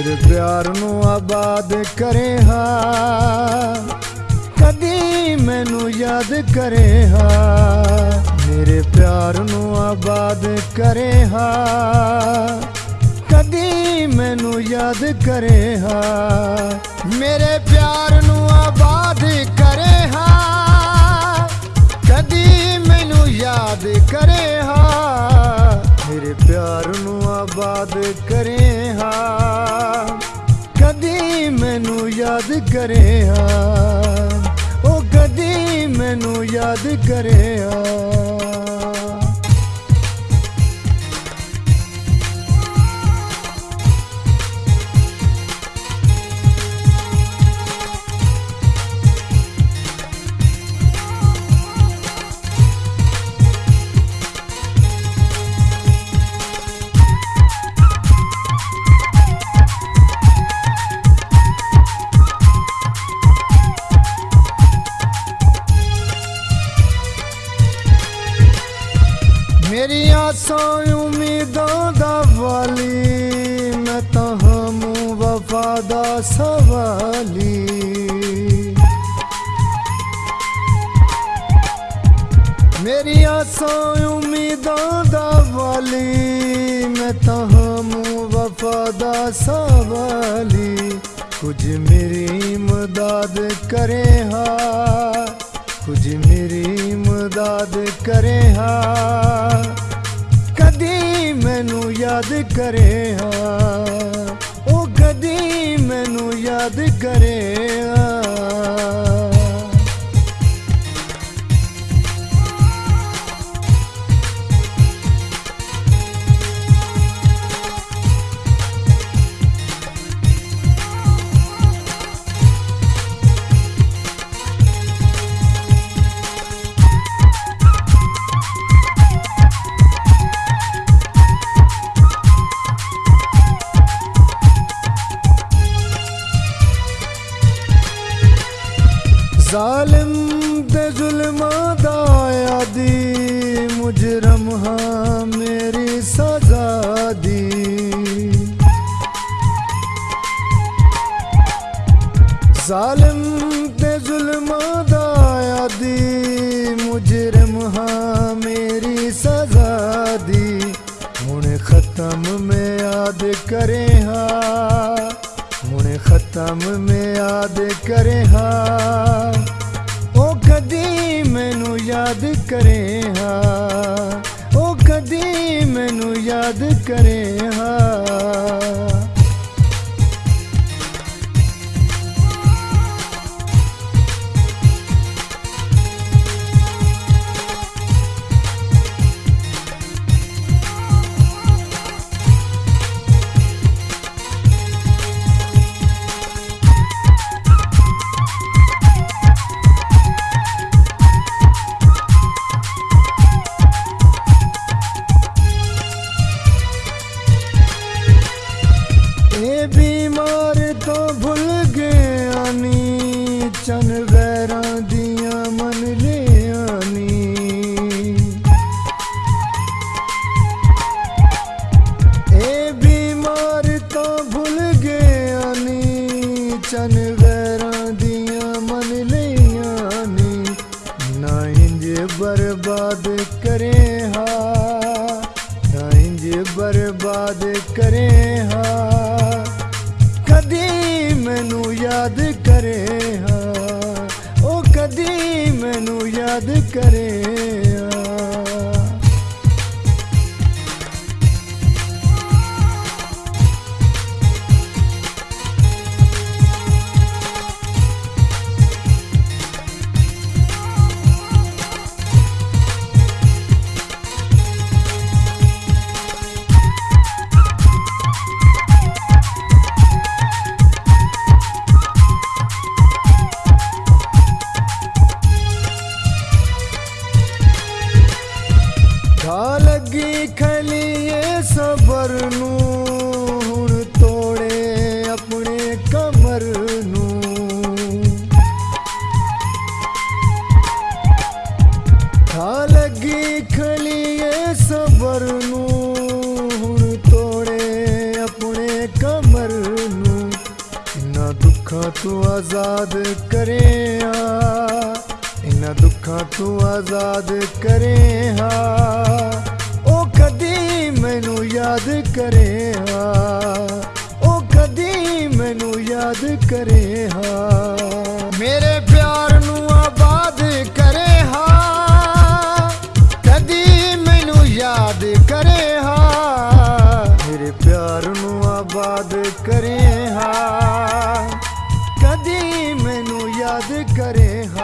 ਮੇਰੇ ਪਿਆਰ ਨੂੰ ਆਬਾਦ ਕਰੇ ਹਾਂ ਕਦੀ ਮੈਨੂੰ ਯਾਦ ਕਰੇ ਹਾਂ ਮੇਰੇ ਪਿਆਰ ਨੂੰ ਆਬਾਦ ਕਰੇ ਹਾਂ ਕਦੀ ਮੈਨੂੰ ਯਾਦ ਕਰੇ ਹਾਂ ਮੇਰੇ ਪਿਆਰ ਨੂੰ ਆਬਾਦ ਕਰੇ ਹਾਂ ਕਦੀ ਮੈਨੂੰ ਯਾਦ ਕਰੇ ਹਾਂ ਮੇਰੇ ਪਿਆਰ ਨੂੰ ਆਬਾਦ ਕਰੇ ਹਾਂ ਕਦੀ ਮੈਨੂੰ ਯਾਦ ਕਰੇ ਹਾਂ ਉਹ ਕਦੀ ਮੈਨੂੰ ਯਾਦ ਕਰੇ ਹਾਂ ਮੇਰੀਆਂ ਆਸਾਂ ਉਮੀਦਾਂ ਦਾ ਵਾਲੀ, ਮੈਂ ਤਾਂ ਹਮੂ ਵਫਾ ਦਾ ਸਵਾਲੀ। ਮੇਰੀਆਂ ਆਸਾਂ ਉਮੀਦਾਂ ਦਾ ਵਾਲੀ, ਮੈਂ ਤਾਂ ਹਮੂ ਵਫਾ ਦਾ ਸਵਾਲੀ। ਕੁਝ ਮੇਰੀ ਇਮਦਾਦ ਕਰੇ ਹਾਂ ਕੁਝ ਮੇਰੀ ਇਮਦਾਦ ਕਰੇ ਹਾਂ ਯਾਦ ਕਰੇ ਹਾਂ। ਜ਼ਾਲਿਮ ਦੇ ਜ਼ੁਲਮਾਂ ਦਾ ਆਦੀ, ਮੁਜਰਮ ਹਾਂ ਮੇਰੀ ਸਜ਼ਾ ਦੀ। ਜ਼ਾਲਿਮ ਦੇ ਜ਼ੁਲਮਾਂ ਦਾ ਆਦੀ, ਮੁਜਰਮ ਹਾਂ ਮੇਰੀ ਸਜ਼ਾ ਦੀ। ਹੁਣ ਖਤਮ ਮੈਂ ਯਾਦ ਕਰੇ ਹਾਂ ਹੁਣ ਖਤਮ ਮੈਂ ਯਾਦ ਕਰੇ ਹਾਂ ਕਰੇ ਹਾਂ। ਉਹ ਕਦੀ ਮੈਨੂੰ ਯਾਦ ਕਰੇ ਚਨ ਵੈਰਾਂ ਦੀਆਂ ਮਨ ਲਿਆ ਨੀ, ਨਾ ਇੰਜ ਬਰਬਾਦ ਕਰੇ ਹਾਂ ਨਾ ਇੰਜ ਬਰਬਾਦ ਕਰੇ ਹਾਂ ਕਦੀ ਮੈਨੂੰ ਯਾਦ ਕਰੇ ਹਾਂ ਉਹ ਕਦੀ ਮੈਨੂੰ ਯਾਦ ਕਰੇ ਲੱਗੀ ਖਲੀਏ ਸਬਰ ਨੂੰ। ਹੁਣ ਤੋੜੇ ਆਪਣੇ ਕਮਰ ਨੂੰ। ਘਾ ਲੱਗੀ ਖਲੀਏ ਸਬਰ ਨੂੰ। ਹੁਣ ਤੋੜੇ ਆਪਣੇ ਕਮਰ ਨੂੰ। ਇੰਨਾ ਦੁੱਖਾਂ ਤੋਂ ਆਜ਼ਾਦ ਕਰਿਆ। ਇਨਾਂ ਦੁੱਖਾਂ ਤੋਂ ਆਜ਼ਾਦ ਕਰਿਆ। ਉਹ ਯਾਦ ਕਰੇ ਹਾਂ ਉਹ ਕਦੀ ਮੈਨੂੰ ਯਾਦ ਕਰੇ ਹਾਂ ਮੇਰੇ ਪਿਆਰ ਨੂੰ ਆਬਾਦ ਕਰੇ ਹਾਂ ਕਦੀ ਮੈਨੂੰ ਯਾਦ ਕਰੇ ਹਾਂ ਮੇਰੇ ਪਿਆਰ ਨੂੰ ਆਬਾਦ ਕਰੇ ਹਾਂ ਕਦੀ ਮੈਨੂੰ ਯਾਦ ਕਰੇ ਹਾਂ